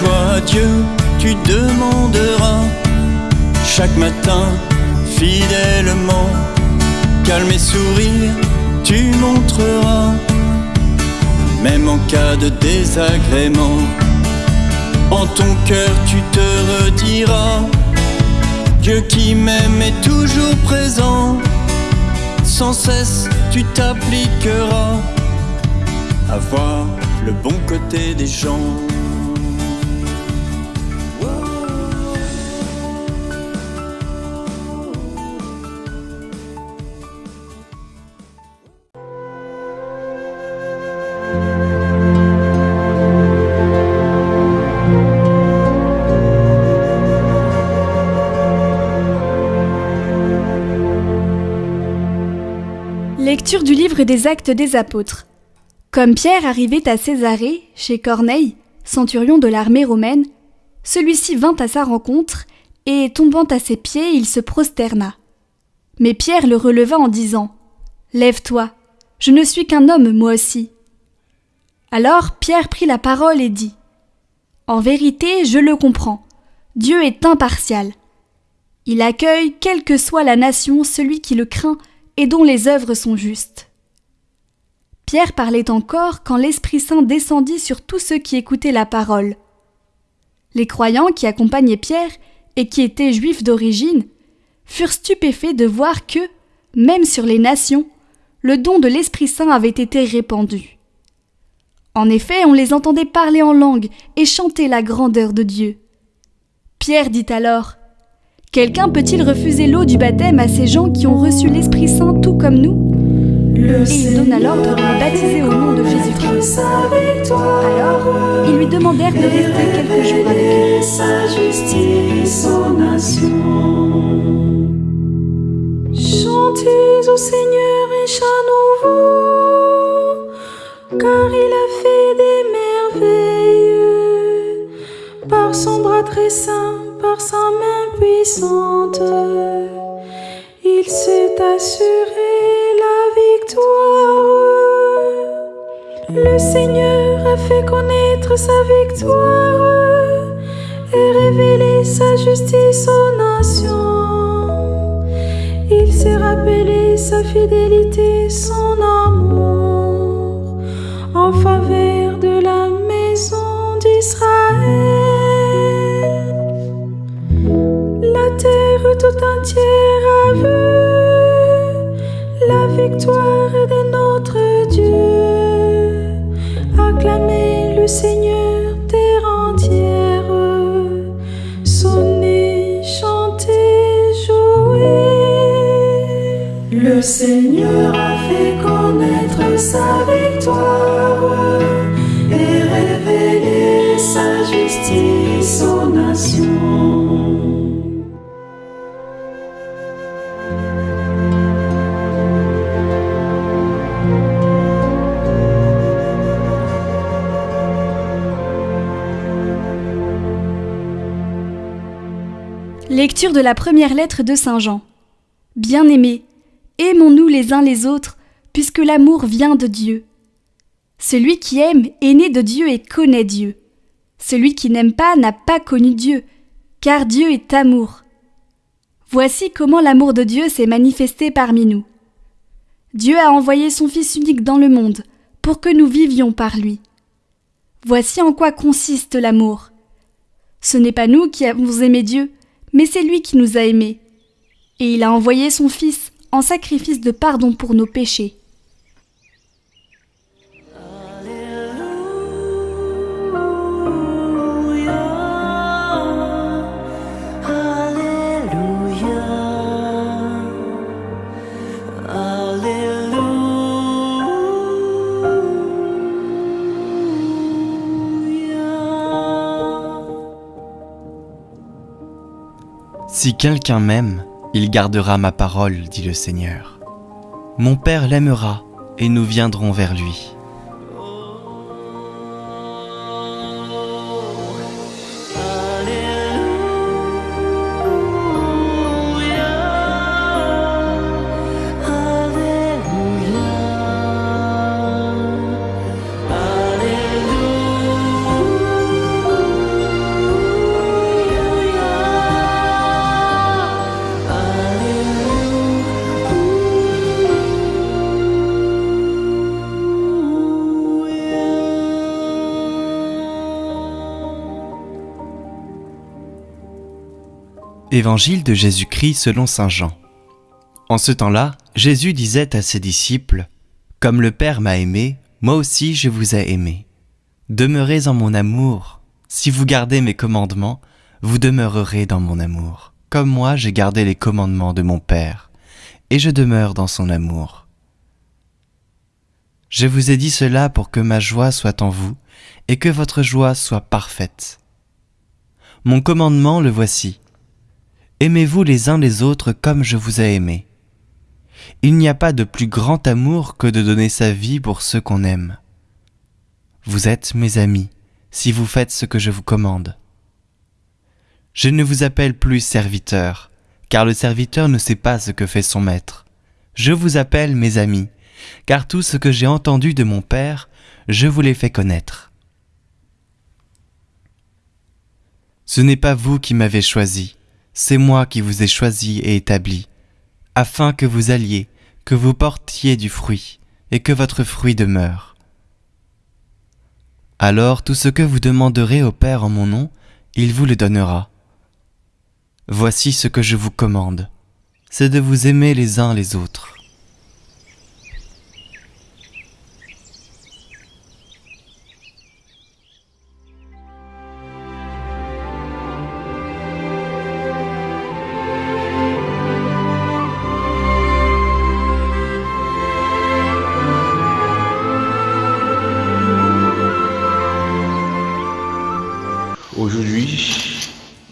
joie Dieu, tu demanderas chaque matin fidèlement. Calme et sourire, tu montreras, même en cas de désagrément. En ton cœur, tu te rediras. Dieu qui m'aime est toujours présent. Sans cesse, tu t'appliqueras à voir le bon côté des gens. Des Actes des Apôtres. Comme Pierre arrivait à Césarée, chez Corneille, centurion de l'armée romaine, celui-ci vint à sa rencontre, et tombant à ses pieds, il se prosterna. Mais Pierre le releva en disant Lève-toi, je ne suis qu'un homme, moi aussi. Alors Pierre prit la parole et dit En vérité, je le comprends. Dieu est impartial. Il accueille, quelle que soit la nation, celui qui le craint et dont les œuvres sont justes. Pierre parlait encore quand l'Esprit Saint descendit sur tous ceux qui écoutaient la parole. Les croyants qui accompagnaient Pierre et qui étaient juifs d'origine furent stupéfaits de voir que, même sur les nations, le don de l'Esprit Saint avait été répandu. En effet, on les entendait parler en langue et chanter la grandeur de Dieu. Pierre dit alors Quelqu'un peut-il refuser l'eau du baptême à ces gens qui ont reçu l'Esprit Saint tout comme nous? Et il donna l'ordre de les baptiser au nom de Jésus-Christ. Alors, ils lui demandèrent de rester quelques jours avec eux. sa justice aux nations. Chantez au Seigneur un chant nouveau, car il a fait des merveilles. Par son bras très saint, par sa main puissante, il s'est assuré Le Seigneur a fait connaître sa victoire et révélé sa justice aux nations. Il s'est rappelé sa fidélité, son amour en faveur de la maison d'Israël. La terre tout entière Lecture de la première lettre de Saint Jean. Bien-aimés, aimons-nous les uns les autres, puisque l'amour vient de Dieu. Celui qui aime est né de Dieu et connaît Dieu. Celui qui n'aime pas n'a pas connu Dieu, car Dieu est amour. Voici comment l'amour de Dieu s'est manifesté parmi nous. Dieu a envoyé son Fils unique dans le monde, pour que nous vivions par lui. Voici en quoi consiste l'amour. Ce n'est pas nous qui avons aimé Dieu, mais c'est lui qui nous a aimés. Et il a envoyé son Fils en sacrifice de pardon pour nos péchés. Si quelqu'un m'aime, il gardera ma parole, dit le Seigneur. Mon Père l'aimera, et nous viendrons vers lui. Évangile de Jésus-Christ selon Saint Jean. En ce temps-là, Jésus disait à ses disciples, Comme le Père m'a aimé, moi aussi je vous ai aimé. Demeurez en mon amour. Si vous gardez mes commandements, vous demeurerez dans mon amour, comme moi j'ai gardé les commandements de mon Père, et je demeure dans son amour. Je vous ai dit cela pour que ma joie soit en vous, et que votre joie soit parfaite. Mon commandement le voici Aimez-vous les uns les autres comme je vous ai aimé. Il n'y a pas de plus grand amour que de donner sa vie pour ceux qu'on aime. Vous êtes mes amis si vous faites ce que je vous commande. Je ne vous appelle plus serviteur, car le serviteur ne sait pas ce que fait son maître. Je vous appelle mes amis, car tout ce que j'ai entendu de mon Père, je vous l'ai fait connaître. Ce n'est pas vous qui m'avez choisi, c'est moi qui vous ai choisi et établi, afin que vous alliez, que vous portiez du fruit, et que votre fruit demeure. Alors tout ce que vous demanderez au Père en mon nom, il vous le donnera. Voici ce que je vous commande, c'est de vous aimer les uns les autres.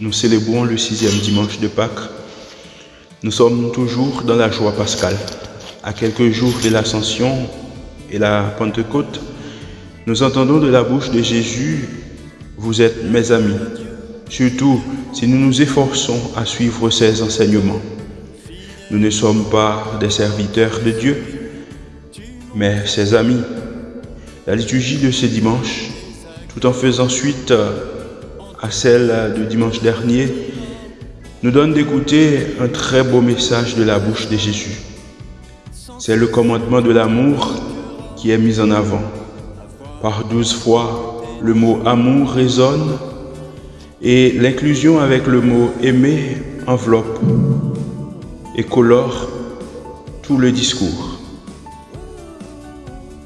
Nous célébrons le sixième dimanche de Pâques. Nous sommes toujours dans la joie pascale. À quelques jours de l'Ascension et la Pentecôte, nous entendons de la bouche de Jésus, Vous êtes mes amis, surtout si nous nous efforçons à suivre ses enseignements. Nous ne sommes pas des serviteurs de Dieu, mais ses amis. La liturgie de ce dimanche, tout en faisant suite à celle de dimanche dernier, nous donne d'écouter un très beau message de la bouche de Jésus. C'est le commandement de l'amour qui est mis en avant. Par douze fois, le mot amour résonne et l'inclusion avec le mot aimer enveloppe et colore tout le discours.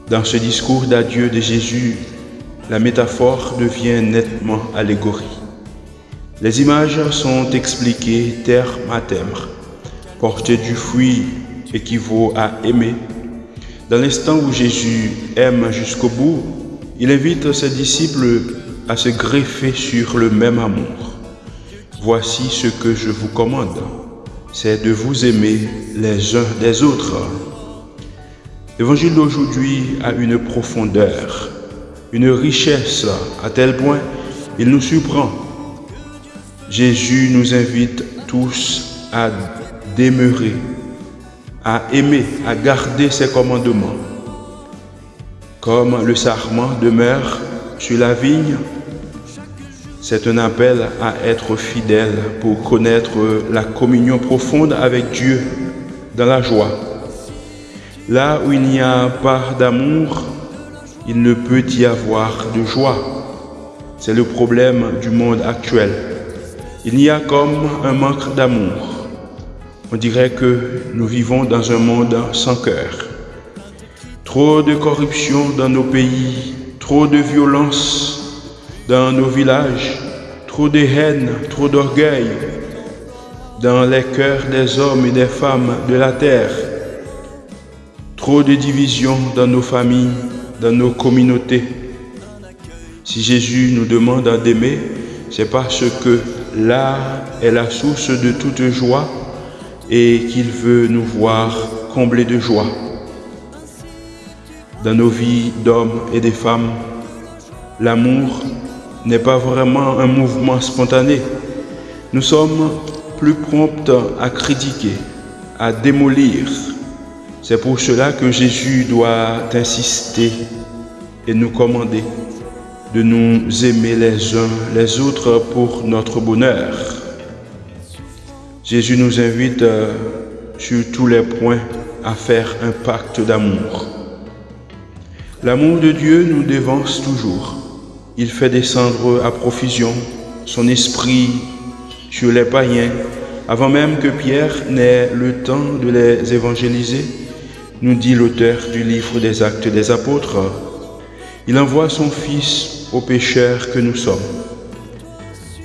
Dans ce discours d'adieu de Jésus, la métaphore devient nettement allégorie. Les images sont expliquées terme à terme. Porter du fruit équivaut à aimer. Dans l'instant où Jésus aime jusqu'au bout, il invite ses disciples à se greffer sur le même amour. Voici ce que je vous commande, c'est de vous aimer les uns des autres. L'évangile d'aujourd'hui a une profondeur une richesse à tel point, il nous surprend. Jésus nous invite tous à demeurer, à aimer, à garder ses commandements. Comme le sarment demeure sur la vigne, c'est un appel à être fidèle pour connaître la communion profonde avec Dieu dans la joie. Là où il n'y a pas d'amour, il ne peut y avoir de joie. C'est le problème du monde actuel. Il y a comme un manque d'amour. On dirait que nous vivons dans un monde sans cœur. Trop de corruption dans nos pays, trop de violence dans nos villages, trop de haine, trop d'orgueil dans les cœurs des hommes et des femmes de la terre, trop de divisions dans nos familles, dans nos communautés. Si Jésus nous demande d'aimer, c'est parce que là est la source de toute joie et qu'il veut nous voir comblés de joie. Dans nos vies d'hommes et de femmes, l'amour n'est pas vraiment un mouvement spontané. Nous sommes plus prompts à critiquer, à démolir, c'est pour cela que Jésus doit insister et nous commander de nous aimer les uns les autres pour notre bonheur. Jésus nous invite euh, sur tous les points à faire un pacte d'amour. L'amour de Dieu nous dévance toujours. Il fait descendre à profusion son esprit sur les païens avant même que Pierre n'ait le temps de les évangéliser, nous dit l'auteur du livre des actes des apôtres, il envoie son Fils aux pécheurs que nous sommes.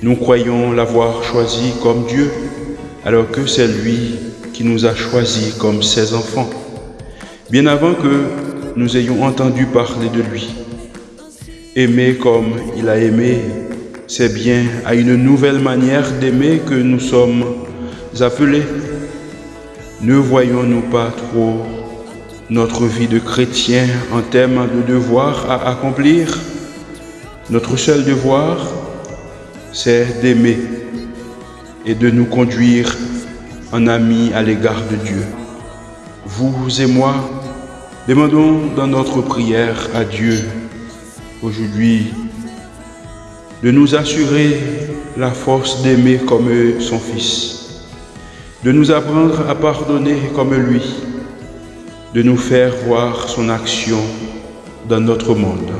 Nous croyons l'avoir choisi comme Dieu, alors que c'est lui qui nous a choisis comme ses enfants, bien avant que nous ayons entendu parler de lui. Aimer comme il a aimé, c'est bien à une nouvelle manière d'aimer que nous sommes appelés. Ne voyons-nous pas trop notre vie de chrétien en termes de devoir à accomplir Notre seul devoir, c'est d'aimer et de nous conduire en amis à l'égard de Dieu. Vous et moi, demandons dans notre prière à Dieu aujourd'hui de nous assurer la force d'aimer comme son Fils, de nous apprendre à pardonner comme lui, de nous faire voir son action dans notre monde.